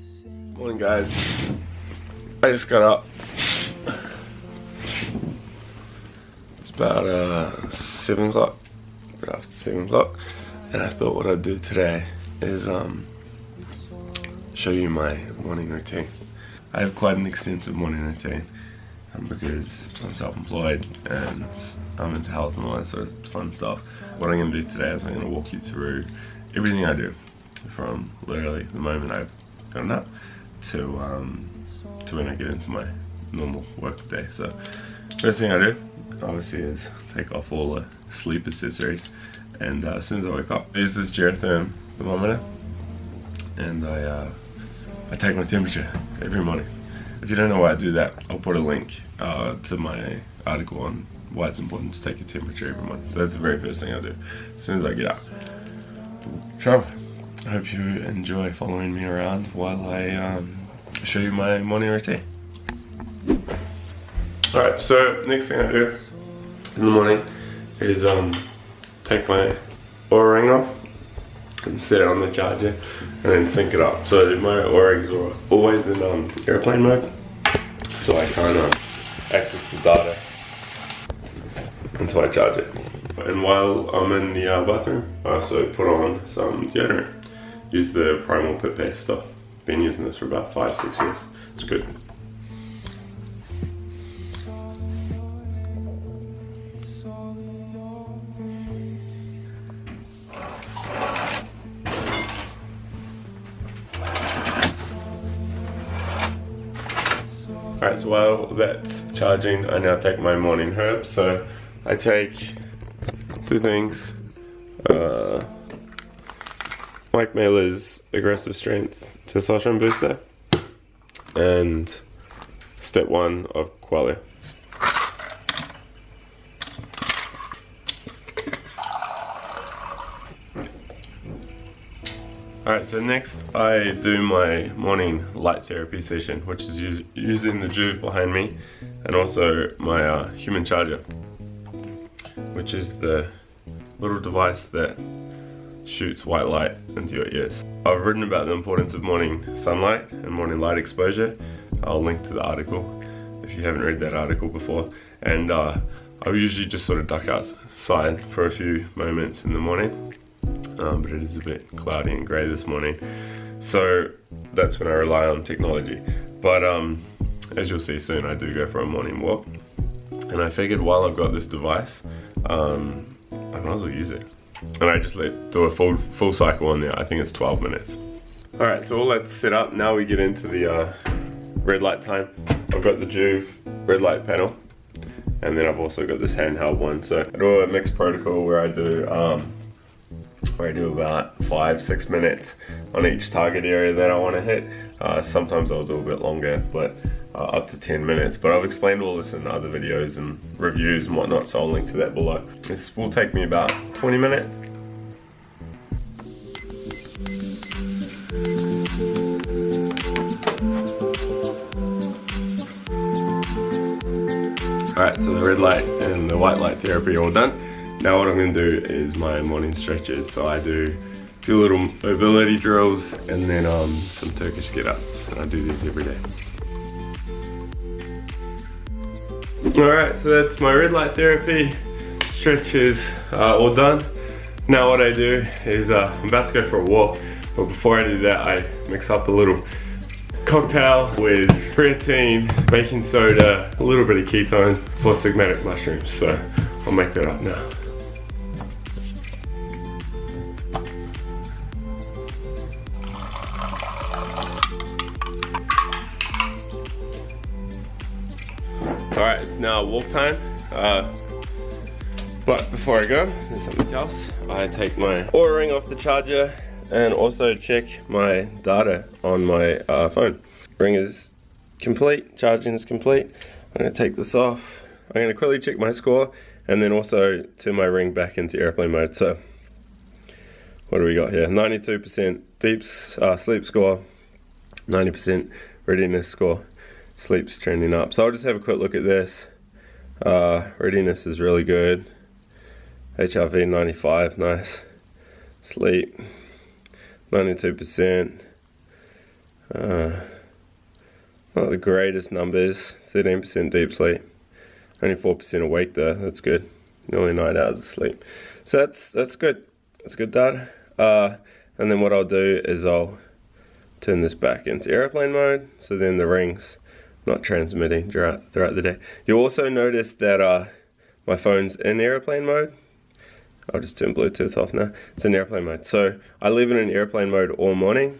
Morning guys. I just got up. It's about uh, 7 o'clock, right after 7 o'clock. And I thought what I'd do today is um, show you my morning routine. I have quite an extensive morning routine um, because I'm self-employed and I'm into health and all that sort of fun stuff. What I'm going to do today is I'm going to walk you through everything I do from literally the moment I've gotten up to um, to when I get into my normal work day. So first thing I do obviously is take off all the sleep accessories and uh, as soon as I wake up, use this Geratherm thermometer and I, uh, I take my temperature every morning. If you don't know why I do that, I'll put a link uh, to my article on why it's important to take your temperature every month. So that's the very first thing I do as soon as I get up. So, I hope you enjoy following me around while I um, show you my morning routine. Alright, so next thing I do in the morning is um, take my Oura ring off and set it on the charger and then sync it up. So my Oura rings are always in um, airplane mode so I can't uh, access the data until I charge it. And while I'm in the uh, bathroom, I also put on some deodorant. Use the Primal Base stuff. Been using this for about five, six years. It's good. Alright, so while that's charging, I now take my morning herb. So I take two things. Uh, Mike Mahler's Aggressive Strength to Testosterone Booster and step one of Qualia. Alright, so next I do my morning light therapy session, which is using the Joovv behind me and also my uh, human charger, which is the little device that shoots white light into your ears. I've written about the importance of morning sunlight and morning light exposure. I'll link to the article if you haven't read that article before. And uh, I usually just sort of duck outside for a few moments in the morning um, but it is a bit cloudy and grey this morning. So that's when I rely on technology. But um, as you'll see soon, I do go for a morning walk. And I figured while I've got this device, um, I might as well use it. And I just let do a full full cycle on there. I think it's 12 minutes. All right, so all that's set up. Now we get into the uh, red light time. I've got the Joovv red light panel. And then I've also got this handheld one. So I do a mixed protocol where I do um, where I do about five, six minutes on each target area that I want to hit. Uh, sometimes I'll do a bit longer, but up to 10 minutes. But I've explained all this in other videos and reviews and whatnot, so I'll link to that below. This will take me about 20 minutes. Alright, so the red light and the white light therapy are all done. Now what I'm going to do is my morning stretches. So I do a few little mobility drills and then um, some Turkish get-ups. And I do these every day. Alright, so that's my red light therapy. Stretches uh, all done. Now what I do is uh, I'm about to go for a walk. But before I do that, I mix up a little cocktail with creatine, baking soda, a little bit of ketone Four Sigmatic mushrooms. So I'll make that up now. Walk time. Uh, but before I go, there's something else. I take my Oura ring off the charger and also check my data on my uh, phone. Ring is complete, charging is complete. I'm gonna take this off. I'm gonna quickly check my score and then also turn my ring back into airplane mode. So what do we got here? 92% deep uh, sleep score, 90% readiness score sleep's trending up. So I'll just have a quick look at this. Uh, readiness is really good. HRV 95, nice. Sleep, 92%. Uh, not the greatest numbers, 13% deep sleep. Only 4% awake though, that's good. Nearly 9 hours of sleep. So that's that's good. That's good data. Uh, and then what I'll do is I'll turn this back into airplane mode. So then the ring's not transmitting throughout, throughout the day. You'll also notice that uh, my phone's in airplane mode. I'll just turn Bluetooth off now. It's in airplane mode. So I it in airplane mode all morning.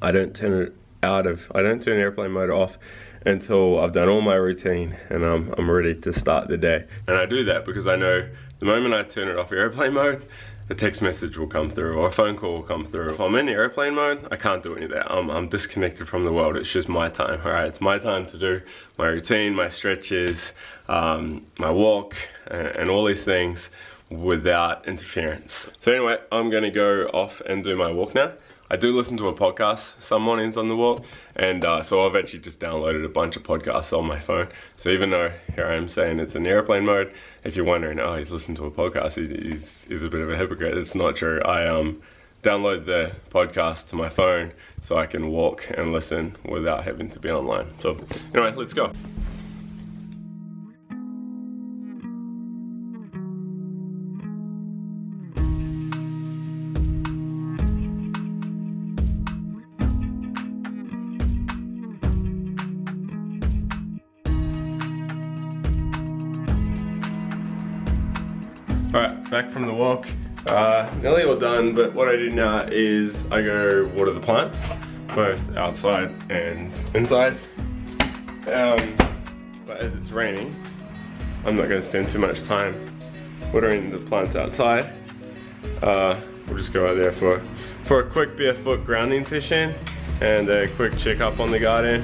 I don't turn it out of, I don't turn airplane mode off until I've done all my routine and I'm, I'm ready to start the day. And I do that because I know the moment I turn it off airplane mode, a text message will come through or a phone call will come through. If I'm in airplane mode, I can't do any of that. I'm, I'm disconnected from the world. It's just my time, all right? It's my time to do my routine, my stretches, um, my walk, and, and all these things without interference. So anyway, I'm gonna go off and do my walk now. I do listen to a podcast some mornings on the walk, and uh, so I've actually just downloaded a bunch of podcasts on my phone. So even though here I am saying it's in airplane mode, if you're wondering, oh, he's listening to a podcast, he's, he's, a bit of a hypocrite. It's not true. I um, download the podcast to my phone so I can walk and listen without having to be online. So anyway, let's go. Back from the walk. Uh, nearly all done, but what I do now is I go water the plants, both outside and inside. Um, but as it's raining, I'm not going to spend too much time watering the plants outside. Uh, we'll just go out there for, for a quick barefoot grounding session and a quick check up on the garden.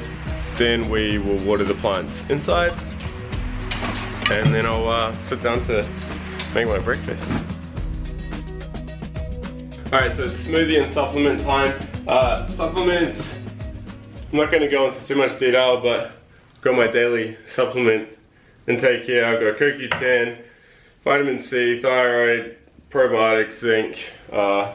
Then we will water the plants inside and then I'll uh, sit down to make my breakfast. Alright, so it's smoothie and supplement time. Uh, supplements, I'm not to go into too much detail, but got my daily supplement intake here. I've got CoQ10, vitamin C, thyroid, probiotics, zinc. Uh,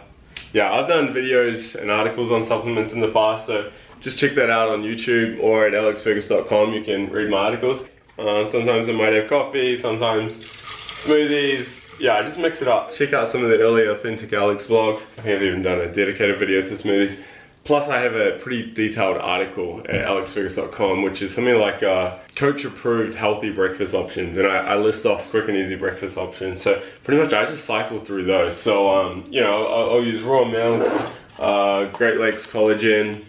yeah, I've done videos and articles on supplements in the past, so just check that out on YouTube or at alexfergus.com. You can read my articles. Um, sometimes I might have coffee, sometimes smoothies. Yeah, I just mix it up. Check out some of the early Authentic Alex vlogs. I I've even done a dedicated video to smoothies. Plus I have a pretty detailed article at alexfergus.com which is something like uh, coach approved healthy breakfast options and I, I, list off quick and easy breakfast options. So pretty much I just cycle through those. So um, you know, I'll, I'll, use raw milk, uh, Great Lakes collagen,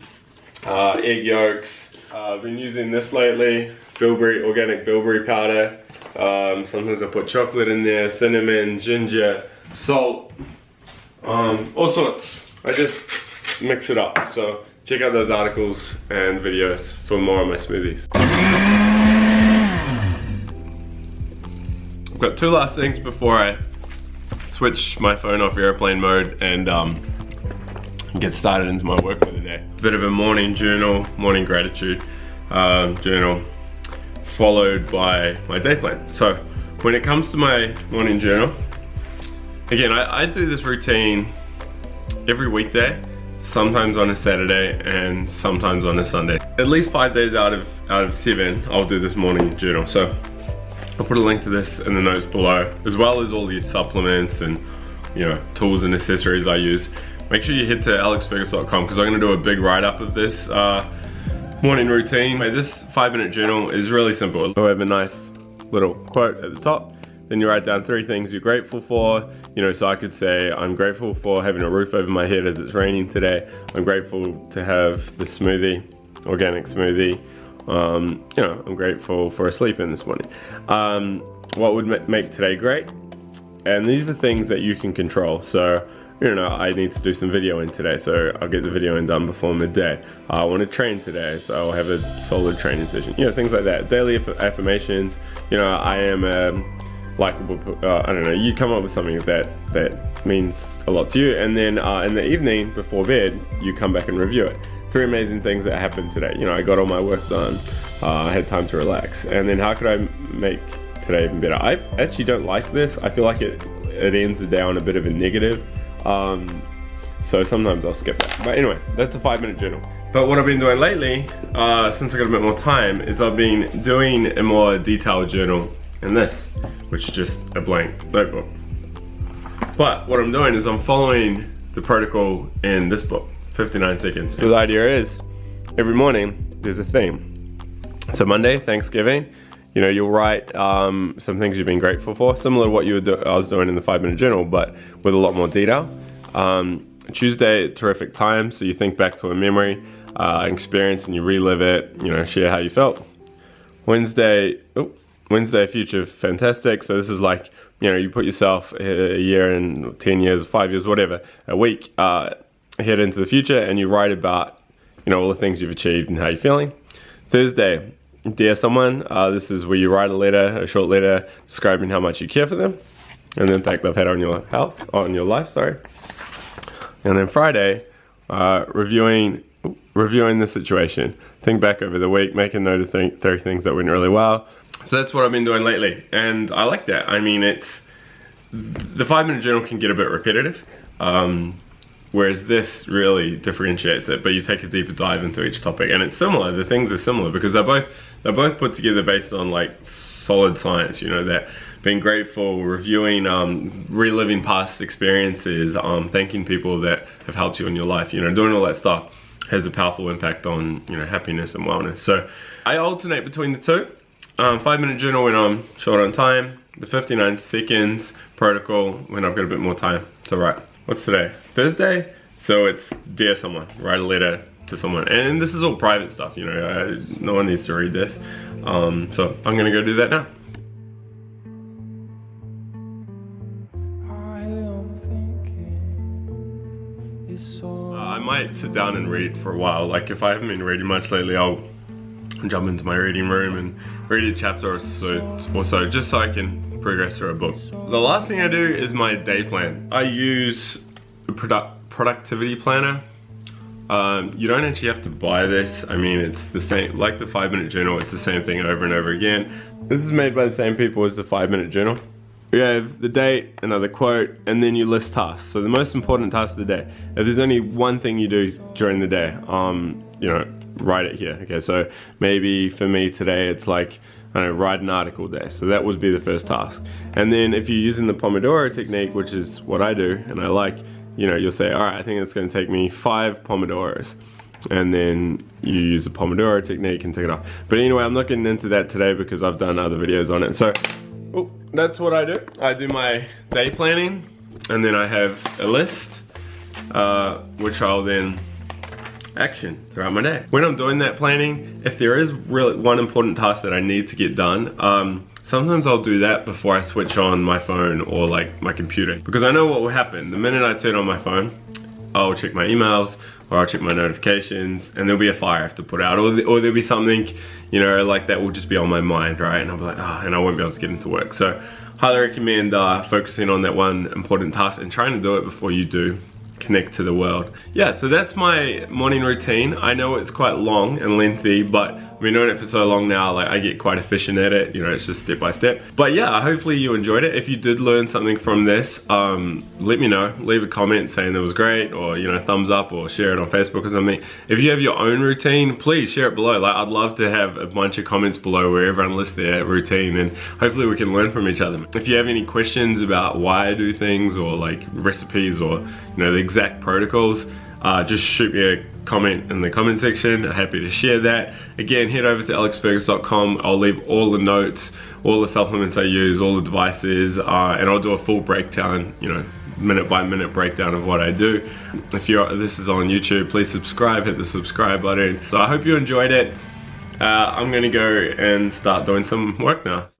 uh, egg yolks. Uh, I've been using this lately, bilberry, organic bilberry powder. Um, sometimes I put chocolate in there, cinnamon, ginger, salt, um, all sorts. I just mix it up. So check out those articles and videos for more of my smoothies. I've got two last things before I switch my phone off airplane mode and um, get started into my work for the day. Bit of a morning journal, morning gratitude um, journal followed by my day plan. So when it comes to my morning journal, again, I, I do this routine every weekday, sometimes on a Saturday and sometimes on a Sunday. At least five days out of, out of seven, I'll do this morning journal. So I'll put a link to this in the notes below, as well as all these supplements and you know tools and accessories I use. Make sure you head to alexfergus.com because I'm gonna do a big write-up of this uh, morning routine. This five minute journal is really simple. I have a nice little quote at the top. Then you write down three things you're grateful for. You know, so I could say, I'm grateful for having a roof over my head as it's raining today. I'm grateful to have the smoothie, organic smoothie. Um, you know, I'm grateful for a sleep in this morning. Um, what would make today great? And these are things that you can control. So you know, I need to do some videoing today, so I'll get the videoing done before midday. I want to train today, so I'll have a solid training session. You know, things like that. Daily affirmations. You know, I am a likable. Uh, I don't know. You come up with something that that means a lot to you, and then uh, in the evening before bed, you come back and review it. Three amazing things that happened today. You know, I got all my work done. Uh, I had time to relax, and then how could I make today even better? I actually don't like this. I feel like it it ends the day on a bit of a negative. Um, so sometimes I'll skip that. But anyway, that's a five minute journal. But what I've been doing lately, uh, since I got a bit more time, is I've been doing a more detailed journal in this, which is just a blank notebook. But what I'm doing is I'm following the protocol in this book, 59 seconds. So the idea is, every morning, there's a theme. So Monday, Thanksgiving, you know, you'll write um, some things you've been grateful for, similar to what you were I was doing in the five minute journal, but with a lot more detail. Um, Tuesday, terrific time, so you think back to a memory, uh, experience, and you relive it, you know, share how you felt. Wednesday, oh, Wednesday, future, fantastic. So this is like, you know, you put yourself a year and 10 years, five years, whatever, a week uh, ahead into the future, and you write about, you know, all the things you've achieved and how you're feeling. Thursday, dear someone, uh, this is where you write a letter, a short letter describing how much you care for them and the impact they've had on your health, on your life, sorry. And then Friday, uh, reviewing reviewing the situation. Think back over the week, make a note of th 30 things that went really well. So that's what I've been doing lately, and I like that. I mean, it's the five minute journal can get a bit repetitive, um, whereas this really differentiates it. But you take a deeper dive into each topic, and it's similar. The things are similar because they're both they're both put together based on like solid science. You know that being grateful, reviewing, um, reliving past experiences, um, thanking people that have helped you in your life, you know, doing all that stuff has a powerful impact on, you know, happiness and wellness. So I alternate between the two. Um, five minute journal when I'm short on time, the 59 seconds protocol when I've got a bit more time to write. What's today? Thursday? So it's dear someone, write a letter to someone. And this is all private stuff, you know, uh, no one needs to read this. Um, so I'm gonna go do that now. I might sit down and read for a while. Like if I haven't been reading much lately, I'll jump into my reading room and read a chapter or so, or so just so I can progress through a book. The last thing I do is my day plan. I use a product productivity planner. Um, you don't actually have to buy this. I mean, it's the same, like the five minute journal, it's the same thing over and over again. This is made by the same people as the five minute journal. We have the date, another quote, and then you list tasks. So the most important task of the day. If there's only one thing you do during the day, um, you know, write it here. Okay, so maybe for me today it's like, I don't know, write an article day. So that would be the first task. And then if you're using the Pomodoro technique, which is what I do and I like, you know, you'll say, all right, I think it's gonna take me five Pomodoros and then you use the Pomodoro technique and take it off. But anyway, I'm not getting into that today because I've done other videos on it. So oh, that's what I do. I do my day planning and then I have a list uh, which I'll then action throughout my day. When I'm doing that planning, if there is really one important task that I need to get done, um, sometimes I'll do that before I switch on my phone or like my computer because I know what will happen. The minute I turn on my phone, I'll check my emails or I'll check my notifications and there'll be a fire I have to put out or, or there'll be something, you know, like that will just be on my mind, right? And I'll be like, ah, oh, and I won't be able to get into work. So highly recommend uh, focusing on that one important task and trying to do it before you do connect to the world. Yeah, so that's my morning routine. I know it's quite long and lengthy, but Been doing it for so long now, like I get quite efficient at it, you know, it's just step by step. But yeah, hopefully you enjoyed it. If you did learn something from this, um, let me know. Leave a comment saying it was great or, you know, thumbs up or share it on Facebook or something. If you have your own routine, please share it below. Like I'd love to have a bunch of comments below where everyone lists their routine and hopefully we can learn from each other. If you have any questions about why I do things or like recipes or, you know, the exact protocols, uh, just shoot me a comment in the comment section. I'm happy to share that. Again, head over to alexfergus.com. I'll leave all the notes, all the supplements I use, all the devices, uh, and I'll do a full breakdown, you know, minute by minute breakdown of what I do. If you're this is on YouTube, please subscribe, hit the subscribe button. So I hope you enjoyed it. Uh, I'm gonna go and start doing some work now.